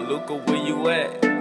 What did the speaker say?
Luca, where you at?